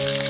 Bye.